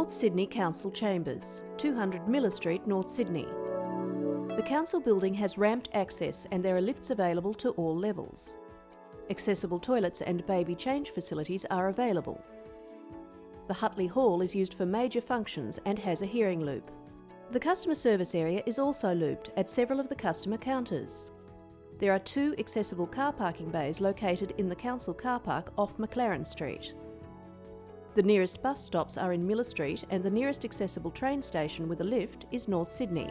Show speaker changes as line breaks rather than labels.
North Sydney Council Chambers, 200 Miller Street, North Sydney. The council building has ramped access and there are lifts available to all levels. Accessible toilets and baby change facilities are available. The Hutley Hall is used for major functions and has a hearing loop. The customer service area is also looped at several of the customer counters. There are two accessible car parking bays located in the council car park off McLaren Street. The nearest bus stops are in Miller Street and the nearest accessible train station with a lift is North Sydney.